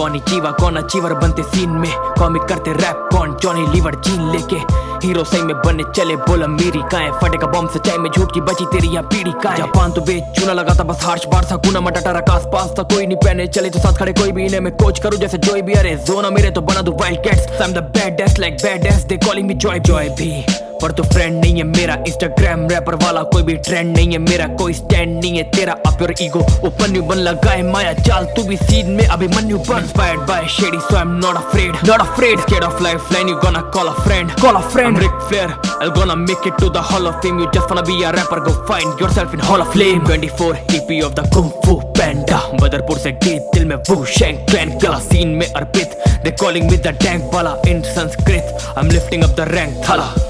कौन चीवा कौन अचीवर बनते सीन में? कॉमिक करते रैप कौन जॉनी लीवर जीन लेके? हीरो सही में बनने चले, बोला मेरी काए। फटेगा बॉम्ब सच्चाई में झूठ की बची, तेरी यहाँ पीढ़ी का जापान तो बेच चूना लगा था, बस हार्श बार सा गुना मटाटा रखा आस पास था, कोई नहीं पहने चले तो साथ खड़े कोई भी इन्हें मैं कोच करूँ, जैसे जोई भी। अरे जोना मेरे तो बना दू wild cats I am the baddest like baddest they calling me Joy Joy भी। पर तू फ्रेंड नहीं है मेरा। इंस्टाग्राम रैपर वाला कोई भी ट्रेंड नहीं है मेरा। कोई स्टैंड नहीं है तेरा। Up your ego open you बन लगाए माया। चाल तू भी सीन में अभी मन you been inspired by Shady so I am not afraid not afraid scared of lifeline you gonna call a friend call a friend Ric Flair I'll gonna make it to the hall of fame. You just wanna be a rapper, Go find yourself in hall of flame 24 EP of the Kung Fu Panda. Badarpur से गीत दिल में वो shank clan कला scene में अर्पित They calling me the dank bala in Sanskrit. I'm lifting up the rank, thala.